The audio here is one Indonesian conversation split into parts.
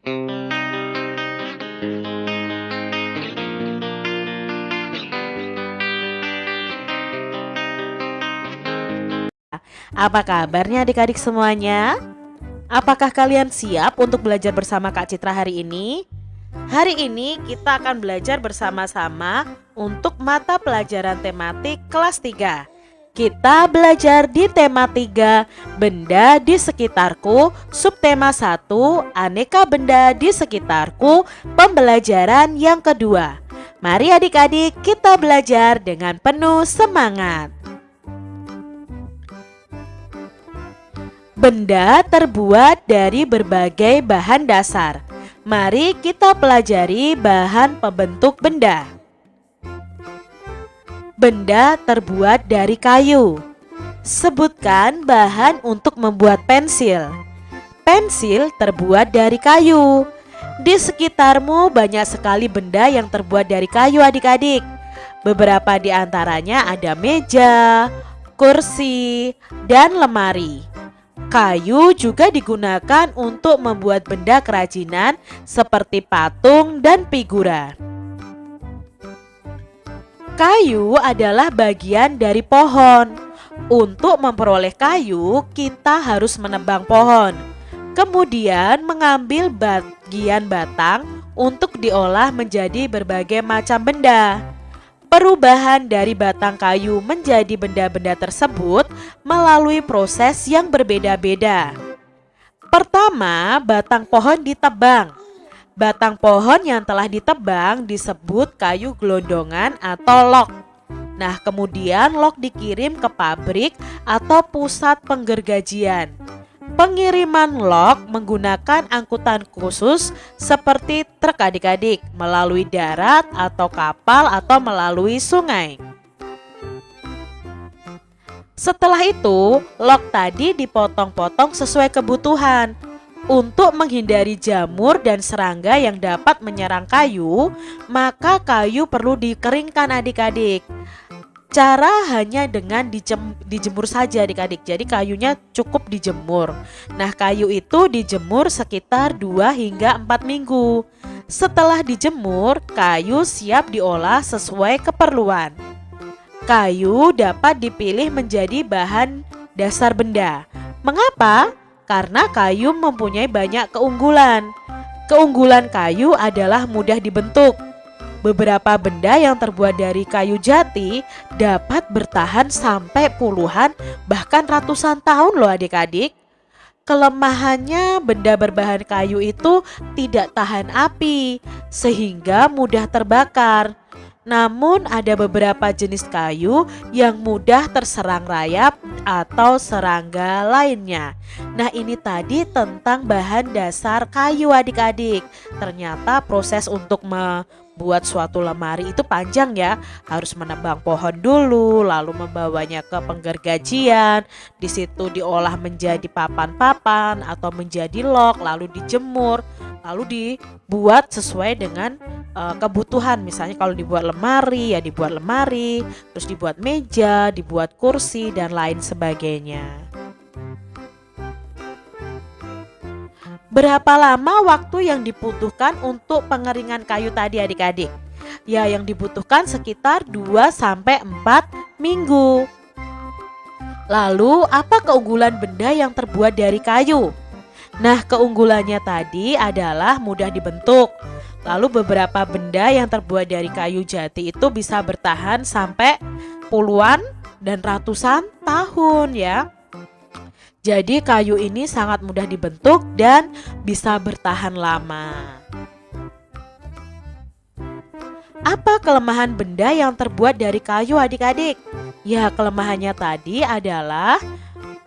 Apa kabarnya adik-adik semuanya? Apakah kalian siap untuk belajar bersama Kak Citra hari ini? Hari ini kita akan belajar bersama-sama untuk mata pelajaran tematik kelas 3. Kita belajar di tema 3, benda di sekitarku, subtema 1, aneka benda di sekitarku, pembelajaran yang kedua. Mari adik-adik kita belajar dengan penuh semangat. Benda terbuat dari berbagai bahan dasar. Mari kita pelajari bahan pembentuk benda. Benda terbuat dari kayu. Sebutkan bahan untuk membuat pensil. Pensil terbuat dari kayu. Di sekitarmu banyak sekali benda yang terbuat dari kayu adik-adik. Beberapa di antaranya ada meja, kursi, dan lemari. Kayu juga digunakan untuk membuat benda kerajinan seperti patung dan figura. Kayu adalah bagian dari pohon. Untuk memperoleh kayu, kita harus menebang pohon. Kemudian mengambil bagian batang untuk diolah menjadi berbagai macam benda. Perubahan dari batang kayu menjadi benda-benda tersebut melalui proses yang berbeda-beda. Pertama, batang pohon ditebang. Batang pohon yang telah ditebang disebut kayu gelondongan atau log. Nah, kemudian log dikirim ke pabrik atau pusat penggergajian. Pengiriman log menggunakan angkutan khusus seperti truk adik-adik melalui darat atau kapal atau melalui sungai. Setelah itu, log tadi dipotong-potong sesuai kebutuhan. Untuk menghindari jamur dan serangga yang dapat menyerang kayu, maka kayu perlu dikeringkan adik-adik. Cara hanya dengan dijem, dijemur saja adik-adik. Jadi kayunya cukup dijemur. Nah kayu itu dijemur sekitar 2 hingga 4 minggu. Setelah dijemur, kayu siap diolah sesuai keperluan. Kayu dapat dipilih menjadi bahan dasar benda. Mengapa? Karena kayu mempunyai banyak keunggulan Keunggulan kayu adalah mudah dibentuk Beberapa benda yang terbuat dari kayu jati dapat bertahan sampai puluhan bahkan ratusan tahun loh adik-adik. Kelemahannya benda berbahan kayu itu tidak tahan api sehingga mudah terbakar. Namun ada beberapa jenis kayu yang mudah terserang rayap atau serangga lainnya. Nah ini tadi tentang bahan dasar kayu adik-adik. Ternyata proses untuk membuat suatu lemari itu panjang ya. Harus menebang pohon dulu, lalu membawanya ke penggergajian. Di situ diolah menjadi papan-papan atau menjadi log, lalu dijemur, lalu dibuat sesuai dengan uh, kebutuhan misalnya kalau dibuat lemari ya dibuat lemari terus dibuat meja dibuat kursi dan lain sebagainya berapa lama waktu yang dibutuhkan untuk pengeringan kayu tadi adik-adik ya yang dibutuhkan sekitar 2 sampai 4 minggu lalu apa keunggulan benda yang terbuat dari kayu Nah, keunggulannya tadi adalah mudah dibentuk. Lalu beberapa benda yang terbuat dari kayu jati itu bisa bertahan sampai puluhan dan ratusan tahun ya. Jadi kayu ini sangat mudah dibentuk dan bisa bertahan lama. Apa kelemahan benda yang terbuat dari kayu adik-adik? Ya kelemahannya tadi adalah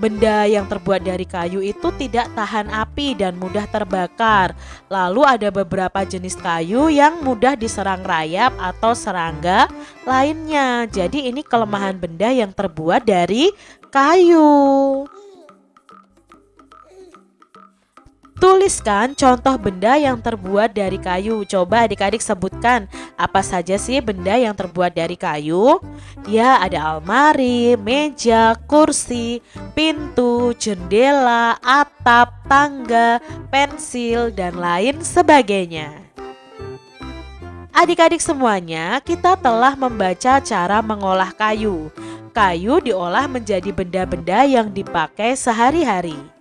Benda yang terbuat dari kayu itu tidak tahan api dan mudah terbakar. Lalu ada beberapa jenis kayu yang mudah diserang rayap atau serangga lainnya. Jadi ini kelemahan benda yang terbuat dari kayu. Tuliskan contoh benda yang terbuat dari kayu. Coba adik-adik sebutkan apa saja sih benda yang terbuat dari kayu? Ya, ada almari, meja, kursi, pintu, jendela, atap, tangga, pensil, dan lain sebagainya. Adik-adik semuanya, kita telah membaca cara mengolah kayu. Kayu diolah menjadi benda-benda yang dipakai sehari-hari.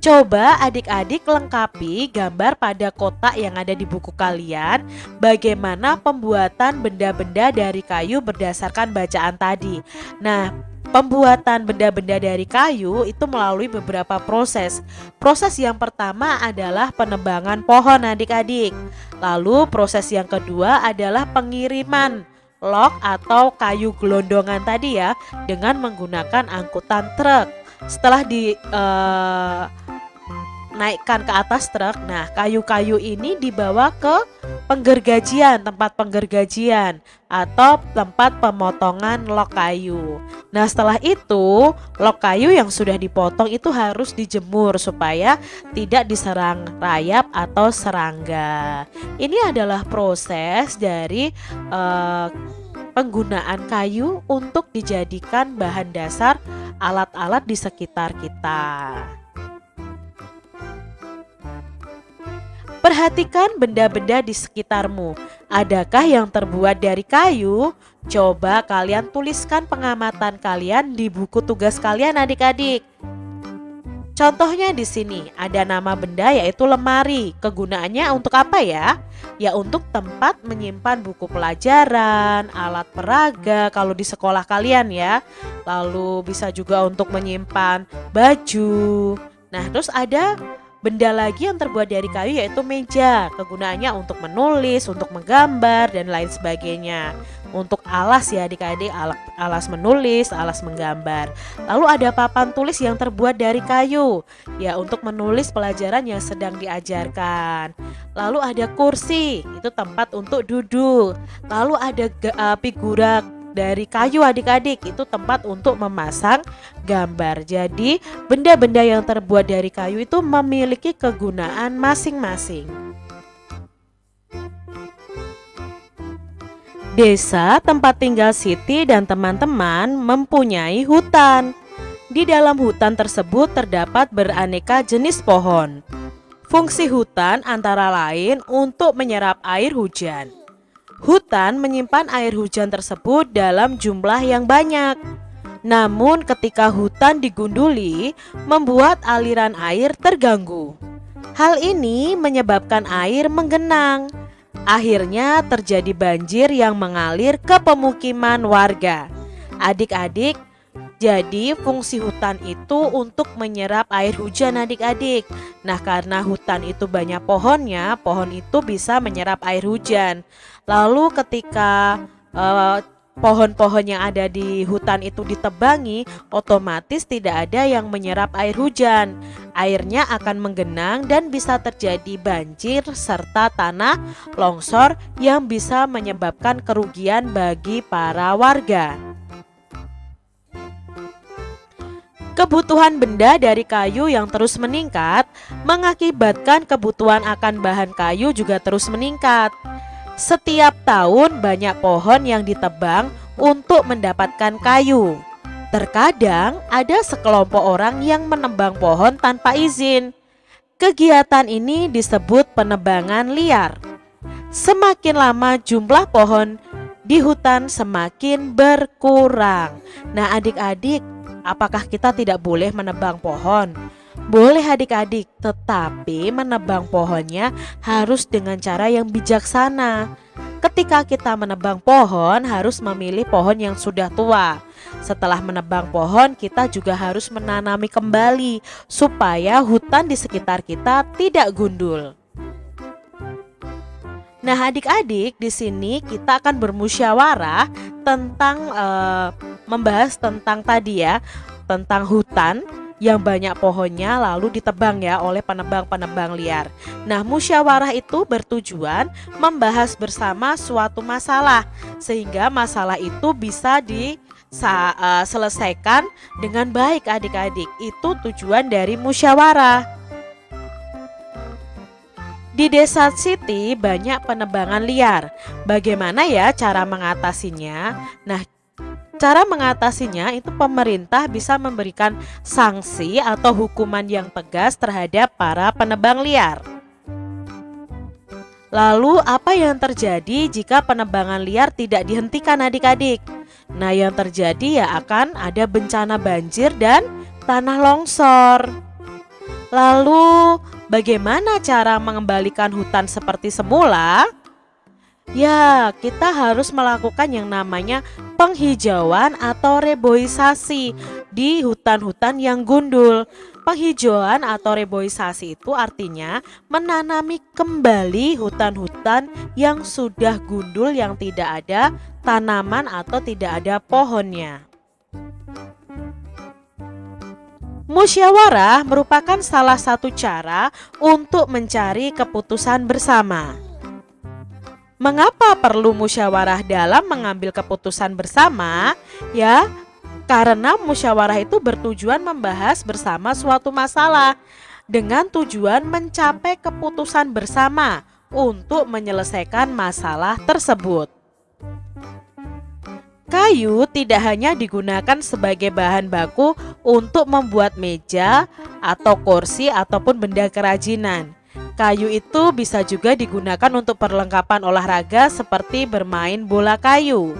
Coba adik-adik lengkapi gambar pada kotak yang ada di buku kalian bagaimana pembuatan benda-benda dari kayu berdasarkan bacaan tadi. Nah, pembuatan benda-benda dari kayu itu melalui beberapa proses. Proses yang pertama adalah penebangan pohon adik-adik. Lalu proses yang kedua adalah pengiriman log atau kayu gelondongan tadi ya dengan menggunakan angkutan truk. Setelah di uh, naikkan ke atas truk. Nah, kayu-kayu ini dibawa ke penggergajian, tempat penggergajian atau tempat pemotongan lok kayu. Nah, setelah itu, lok kayu yang sudah dipotong itu harus dijemur supaya tidak diserang rayap atau serangga. Ini adalah proses dari uh, penggunaan kayu untuk dijadikan bahan dasar alat-alat di sekitar kita. Perhatikan benda-benda di sekitarmu. Adakah yang terbuat dari kayu? Coba kalian tuliskan pengamatan kalian di buku tugas kalian adik-adik. Contohnya di sini ada nama benda yaitu lemari. Kegunaannya untuk apa ya? Ya untuk tempat menyimpan buku pelajaran, alat peraga kalau di sekolah kalian ya. Lalu bisa juga untuk menyimpan baju. Nah, terus ada Benda lagi yang terbuat dari kayu yaitu meja. Kegunaannya untuk menulis, untuk menggambar, dan lain sebagainya. Untuk alas ya adik-adik, alas menulis, alas menggambar. Lalu ada papan tulis yang terbuat dari kayu. Ya untuk menulis pelajaran yang sedang diajarkan. Lalu ada kursi, itu tempat untuk duduk. Lalu ada uh, figura dari kayu adik-adik itu tempat untuk memasang gambar. Jadi, benda-benda yang terbuat dari kayu itu memiliki kegunaan masing-masing. Desa tempat tinggal Siti dan teman-teman mempunyai hutan. Di dalam hutan tersebut terdapat beraneka jenis pohon. Fungsi hutan antara lain untuk menyerap air hujan Hutan menyimpan air hujan tersebut dalam jumlah yang banyak. Namun ketika hutan digunduli, membuat aliran air terganggu. Hal ini menyebabkan air menggenang. Akhirnya terjadi banjir yang mengalir ke pemukiman warga. Adik-adik, jadi fungsi hutan itu untuk menyerap air hujan adik-adik. Nah karena hutan itu banyak pohonnya, pohon itu bisa menyerap air hujan. Lalu ketika uh, pohon-pohon yang ada di hutan itu ditebangi, otomatis tidak ada yang menyerap air hujan. Airnya akan menggenang dan bisa terjadi banjir serta tanah longsor yang bisa menyebabkan kerugian bagi para warga. Kebutuhan benda dari kayu yang terus meningkat mengakibatkan kebutuhan akan bahan kayu juga terus meningkat. Setiap tahun banyak pohon yang ditebang untuk mendapatkan kayu. Terkadang ada sekelompok orang yang menebang pohon tanpa izin. Kegiatan ini disebut penebangan liar. Semakin lama jumlah pohon di hutan semakin berkurang. Nah, adik-adik, Apakah kita tidak boleh menebang pohon? Boleh adik-adik, tetapi menebang pohonnya harus dengan cara yang bijaksana. Ketika kita menebang pohon, harus memilih pohon yang sudah tua. Setelah menebang pohon, kita juga harus menanami kembali supaya hutan di sekitar kita tidak gundul. Nah, adik-adik, di sini kita akan bermusyawarah tentang uh, membahas tentang tadi ya, tentang hutan yang banyak pohonnya lalu ditebang ya oleh penebang-penebang liar. Nah, musyawarah itu bertujuan membahas bersama suatu masalah sehingga masalah itu bisa di uh, selesaikan dengan baik adik-adik. Itu tujuan dari musyawarah. Di desa Siti banyak penebangan liar. Bagaimana ya cara mengatasinya? Nah, cara mengatasinya itu pemerintah bisa memberikan sanksi atau hukuman yang tegas terhadap para penebang liar. Lalu apa yang terjadi jika penebangan liar tidak dihentikan adik-adik? Nah yang terjadi ya akan ada bencana banjir dan tanah longsor. Lalu bagaimana cara mengembalikan hutan seperti semula? Ya, kita harus melakukan yang namanya penghijauan atau reboisasi di hutan-hutan yang gundul. Penghijauan atau reboisasi itu artinya menanami kembali hutan-hutan yang sudah gundul yang tidak ada tanaman atau tidak ada pohonnya. Musyawarah merupakan salah satu cara untuk mencari keputusan bersama. Mengapa perlu musyawarah dalam mengambil keputusan bersama? Ya, karena musyawarah itu bertujuan membahas bersama suatu masalah dengan tujuan mencapai keputusan bersama untuk menyelesaikan masalah tersebut. Kayu tidak hanya digunakan sebagai bahan baku untuk membuat meja atau kursi ataupun benda kerajinan Kayu itu bisa juga digunakan untuk perlengkapan olahraga seperti bermain bola kayu.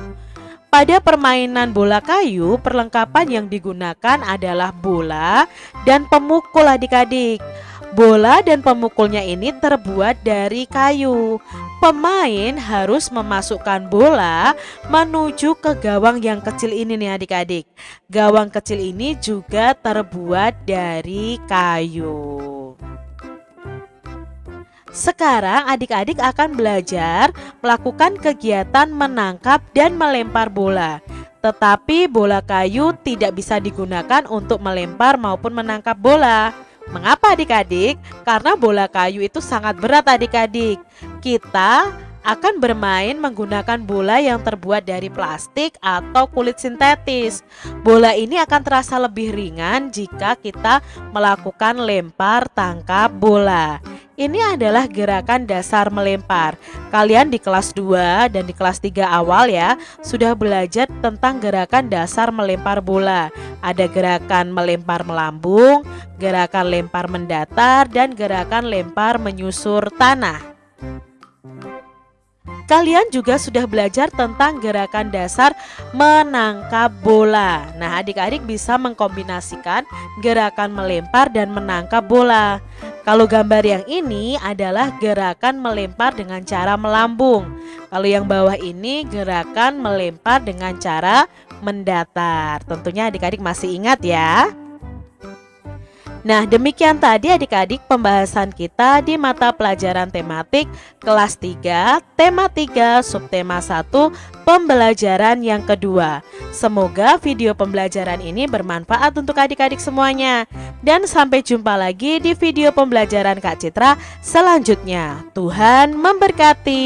Pada permainan bola kayu, perlengkapan yang digunakan adalah bola dan pemukul adik-adik. Bola dan pemukulnya ini terbuat dari kayu. Pemain harus memasukkan bola menuju ke gawang yang kecil ini nih adik-adik. Gawang kecil ini juga terbuat dari kayu. Sekarang adik-adik akan belajar melakukan kegiatan menangkap dan melempar bola. Tetapi bola kayu tidak bisa digunakan untuk melempar maupun menangkap bola. Mengapa adik-adik? Karena bola kayu itu sangat berat adik-adik. Kita akan bermain menggunakan bola yang terbuat dari plastik atau kulit sintetis. Bola ini akan terasa lebih ringan jika kita melakukan lempar tangkap bola. Ini adalah gerakan dasar melempar. Kalian di kelas 2 dan di kelas 3 awal ya sudah belajar tentang gerakan dasar melempar bola. Ada gerakan melempar melambung, gerakan lempar mendatar dan gerakan lempar menyusur tanah. Kalian juga sudah belajar tentang gerakan dasar menangkap bola. Nah, adik-adik bisa mengkombinasikan gerakan melempar dan menangkap bola. Kalau gambar yang ini adalah gerakan melempar dengan cara melambung. Kalau yang bawah ini gerakan melempar dengan cara mendatar. Tentunya adik-adik masih ingat ya. Nah, demikian tadi adik-adik pembahasan kita di mata pelajaran tematik kelas 3, tema 3, subtema 1, pembelajaran yang kedua. Semoga video pembelajaran ini bermanfaat untuk adik-adik semuanya. Dan sampai jumpa lagi di video pembelajaran Kak Citra selanjutnya. Tuhan memberkati.